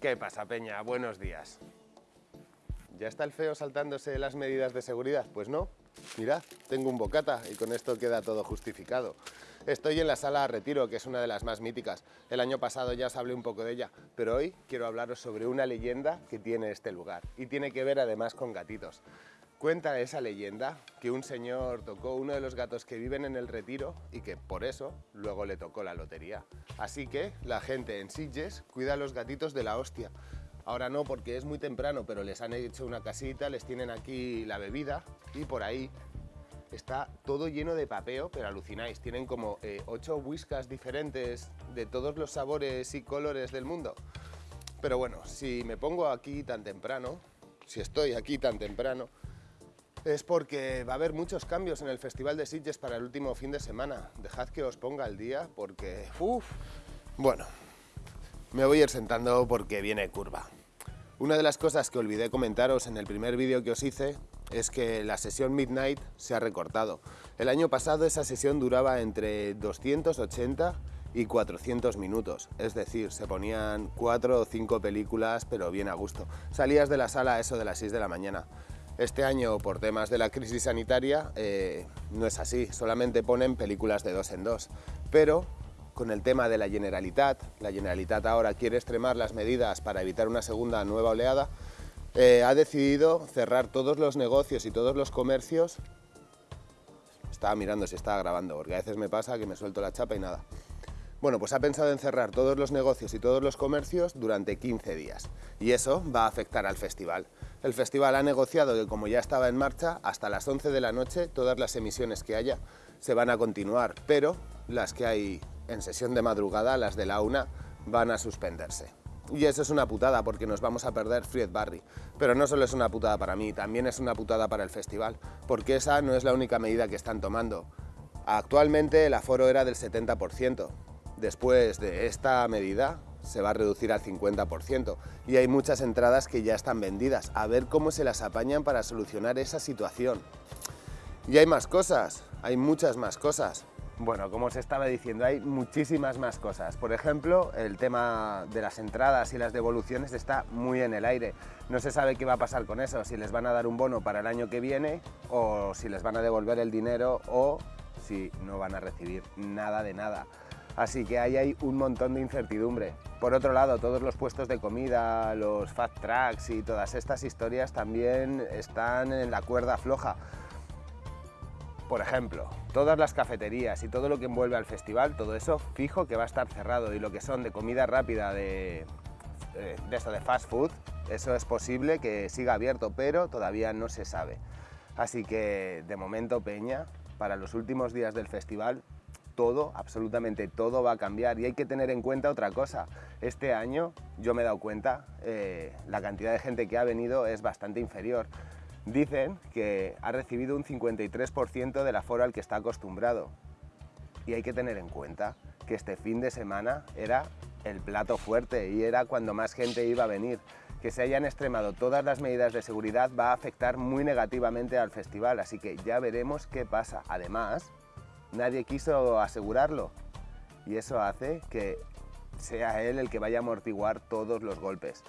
¿qué pasa, Peña? Buenos días. ¿Ya está el feo saltándose las medidas de seguridad? Pues no. Mirad, tengo un bocata y con esto queda todo justificado. Estoy en la sala Retiro, que es una de las más míticas. El año pasado ya os hablé un poco de ella, pero hoy quiero hablaros sobre una leyenda que tiene este lugar y tiene que ver además con gatitos. Cuenta esa leyenda que un señor tocó uno de los gatos que viven en el retiro y que por eso luego le tocó la lotería. Así que la gente en Sitges cuida a los gatitos de la hostia. Ahora no porque es muy temprano, pero les han hecho una casita, les tienen aquí la bebida y por ahí está todo lleno de papeo, pero alucináis, tienen como eh, ocho whiskas diferentes de todos los sabores y colores del mundo. Pero bueno, si me pongo aquí tan temprano, si estoy aquí tan temprano, es porque va a haber muchos cambios en el Festival de Sitges para el último fin de semana. Dejad que os ponga al día porque... Uf. Bueno, me voy a ir sentando porque viene curva. Una de las cosas que olvidé comentaros en el primer vídeo que os hice es que la sesión Midnight se ha recortado. El año pasado esa sesión duraba entre 280 y 400 minutos, es decir, se ponían 4 o 5 películas pero bien a gusto. Salías de la sala a eso de las 6 de la mañana. Este año, por temas de la crisis sanitaria, eh, no es así, solamente ponen películas de dos en dos. Pero con el tema de la Generalitat, la Generalitat ahora quiere extremar las medidas para evitar una segunda nueva oleada, eh, ha decidido cerrar todos los negocios y todos los comercios. Estaba mirando si estaba grabando, porque a veces me pasa que me suelto la chapa y nada. Bueno, pues ha pensado en cerrar todos los negocios y todos los comercios durante 15 días y eso va a afectar al festival. El festival ha negociado que como ya estaba en marcha, hasta las 11 de la noche todas las emisiones que haya se van a continuar, pero las que hay en sesión de madrugada, las de la una, van a suspenderse. Y eso es una putada porque nos vamos a perder Fried Barry. Pero no solo es una putada para mí, también es una putada para el festival, porque esa no es la única medida que están tomando. Actualmente el aforo era del 70%, Después de esta medida se va a reducir al 50% y hay muchas entradas que ya están vendidas. A ver cómo se las apañan para solucionar esa situación. Y hay más cosas, hay muchas más cosas. Bueno, como os estaba diciendo, hay muchísimas más cosas. Por ejemplo, el tema de las entradas y las devoluciones está muy en el aire. No se sabe qué va a pasar con eso, si les van a dar un bono para el año que viene o si les van a devolver el dinero o si no van a recibir nada de nada así que ahí hay un montón de incertidumbre. Por otro lado, todos los puestos de comida, los fast tracks y todas estas historias también están en la cuerda floja. Por ejemplo, todas las cafeterías y todo lo que envuelve al festival, todo eso fijo que va a estar cerrado y lo que son de comida rápida, de, eh, de esto de fast food, eso es posible que siga abierto, pero todavía no se sabe. Así que de momento Peña, para los últimos días del festival, todo, absolutamente todo va a cambiar y hay que tener en cuenta otra cosa. Este año yo me he dado cuenta, eh, la cantidad de gente que ha venido es bastante inferior. Dicen que ha recibido un 53% del aforo al que está acostumbrado. Y hay que tener en cuenta que este fin de semana era el plato fuerte y era cuando más gente iba a venir. Que se hayan extremado todas las medidas de seguridad va a afectar muy negativamente al festival, así que ya veremos qué pasa. Además, nadie quiso asegurarlo y eso hace que sea él el que vaya a amortiguar todos los golpes.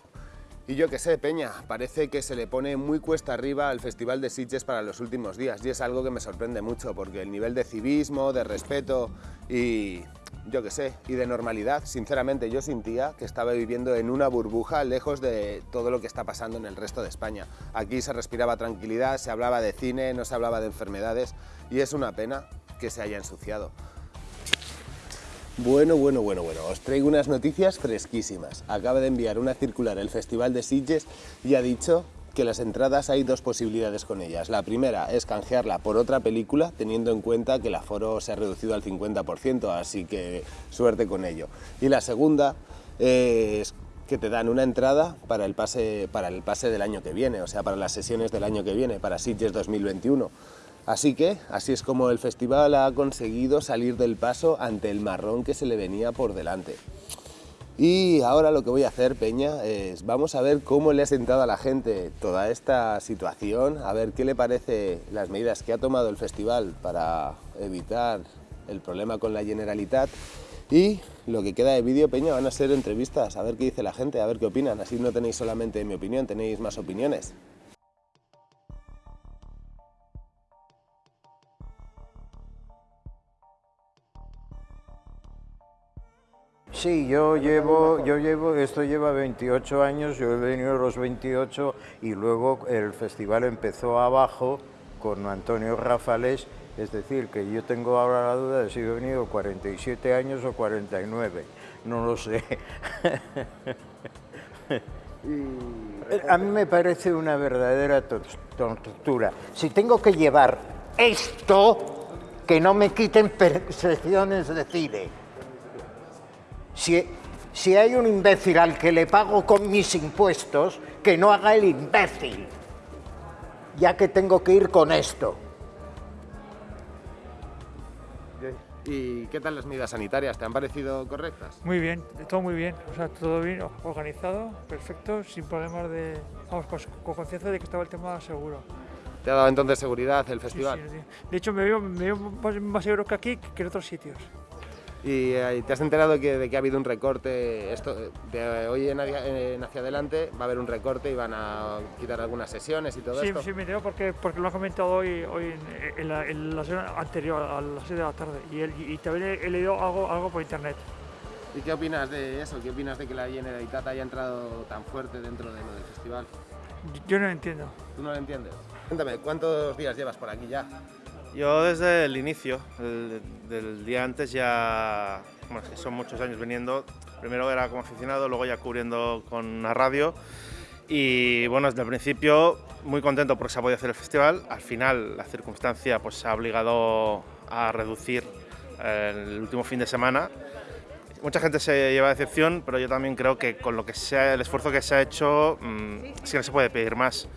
Y yo que sé, Peña, parece que se le pone muy cuesta arriba al Festival de Sitges para los últimos días y es algo que me sorprende mucho porque el nivel de civismo, de respeto y yo que sé, y de normalidad, sinceramente yo sentía que estaba viviendo en una burbuja lejos de todo lo que está pasando en el resto de España. Aquí se respiraba tranquilidad, se hablaba de cine, no se hablaba de enfermedades y es una pena que se haya ensuciado. Bueno, bueno, bueno, bueno, os traigo unas noticias fresquísimas. Acaba de enviar una circular el Festival de Sitges y ha dicho que las entradas hay dos posibilidades con ellas. La primera es canjearla por otra película, teniendo en cuenta que el aforo se ha reducido al 50%, así que suerte con ello. Y la segunda es que te dan una entrada para el pase, para el pase del año que viene, o sea, para las sesiones del año que viene, para Sitges 2021. Así que, así es como el festival ha conseguido salir del paso ante el marrón que se le venía por delante. Y ahora lo que voy a hacer, Peña, es vamos a ver cómo le ha sentado a la gente toda esta situación, a ver qué le parece las medidas que ha tomado el festival para evitar el problema con la Generalitat Y lo que queda de vídeo, Peña, van a ser entrevistas, a ver qué dice la gente, a ver qué opinan. Así no tenéis solamente mi opinión, tenéis más opiniones. Sí, yo llevo, yo llevo, esto lleva 28 años, yo he venido los 28 y luego el festival empezó abajo con Antonio Rafales, es decir, que yo tengo ahora la duda de si he venido 47 años o 49, no lo sé. A mí me parece una verdadera tortura. Si tengo que llevar esto, que no me quiten percepciones de cine. Si, si hay un imbécil al que le pago con mis impuestos, que no haga el imbécil, ya que tengo que ir con esto. ¿Y qué tal las medidas sanitarias? ¿Te han parecido correctas? Muy bien, todo muy bien, o sea, todo bien, organizado, perfecto, sin problemas de... Vamos, con, conciencia de que estaba el tema seguro. ¿Te ha dado entonces seguridad el festival? Sí, sí, De hecho, me veo, me veo más, más seguro que aquí que en otros sitios. ¿Y eh, te has enterado que, de que ha habido un recorte? Esto, de hoy en, hacia adelante va a haber un recorte y van a quitar algunas sesiones y todo sí, esto. Sí, me entero porque, porque lo ha comentado hoy, hoy en, la, en la sesión anterior, a las 6 de la tarde, y, él, y también he leído algo, algo por internet. ¿Y qué opinas de eso? ¿Qué opinas de que la Generalitat haya entrado tan fuerte dentro de lo del festival? Yo no lo entiendo. ¿Tú no lo entiendes? Cuéntame, ¿cuántos días llevas por aquí ya? Yo desde el inicio, del día antes ya, bueno, son muchos años viniendo, primero era como aficionado, luego ya cubriendo con la radio. Y bueno, desde el principio muy contento porque se ha podido hacer el festival, al final la circunstancia pues ha obligado a reducir eh, el último fin de semana. Mucha gente se lleva decepción, pero yo también creo que con lo que sea, el esfuerzo que se ha hecho, mmm, sí no se puede pedir más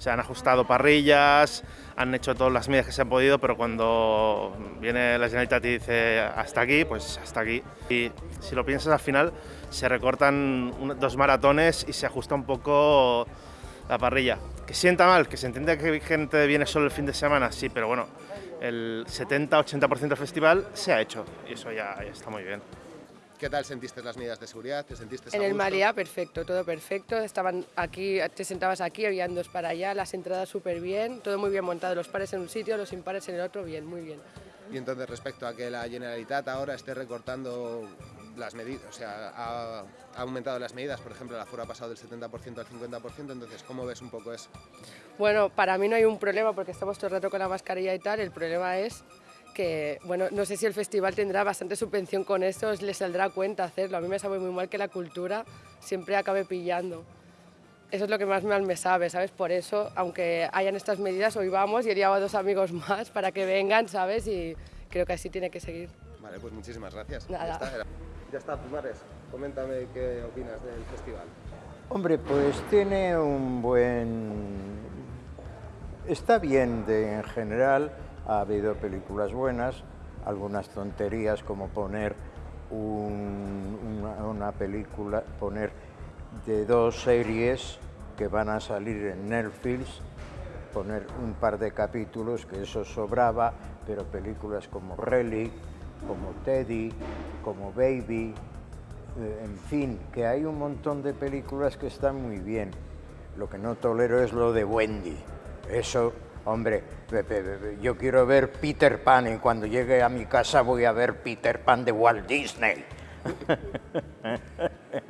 se han ajustado parrillas, han hecho todas las medidas que se han podido, pero cuando viene la Generalitat y dice hasta aquí, pues hasta aquí. Y si lo piensas al final, se recortan dos maratones y se ajusta un poco la parrilla. Que sienta mal, que se entiende que gente viene solo el fin de semana, sí, pero bueno, el 70-80% del festival se ha hecho y eso ya está muy bien. ¿Qué tal sentiste las medidas de seguridad? ¿Te sentiste En el María, perfecto, todo perfecto. Estaban aquí, te sentabas aquí, habían dos para allá, las entradas súper bien, todo muy bien montado, los pares en un sitio, los impares en el otro, bien, muy bien. Y entonces respecto a que la Generalitat ahora esté recortando las medidas, o sea, ha, ha, aumentado las medidas, por ejemplo, la FURA ha pasado del 70% al 50%, entonces, ¿cómo ves un poco eso? Bueno, para mí no hay un problema porque estamos todo el rato con la mascarilla y tal, el problema es que, bueno, no sé si el festival tendrá bastante subvención con esto, les saldrá cuenta hacerlo. A mí me sabe muy mal que la cultura siempre acabe pillando. Eso es lo que más mal me sabe, ¿sabes? Por eso, aunque hayan estas medidas, hoy vamos y he llevado a dos amigos más para que vengan, ¿sabes? Y creo que así tiene que seguir. Vale, pues muchísimas gracias. Nada. Ya está, ya está Pumares. Coméntame qué opinas del festival. Hombre, pues tiene un buen... Está bien de, en general, ha habido películas buenas, algunas tonterías como poner un, una, una, película, poner de dos series que van a salir en Netflix, poner un par de capítulos, que eso sobraba, pero películas como Relic, como Teddy, como Baby, eh, en fin, que hay un montón de películas que están muy bien. Lo que no tolero es lo de Wendy. Eso Hombre, yo quiero ver Peter Pan y cuando llegue a mi casa voy a ver Peter Pan de Walt Disney.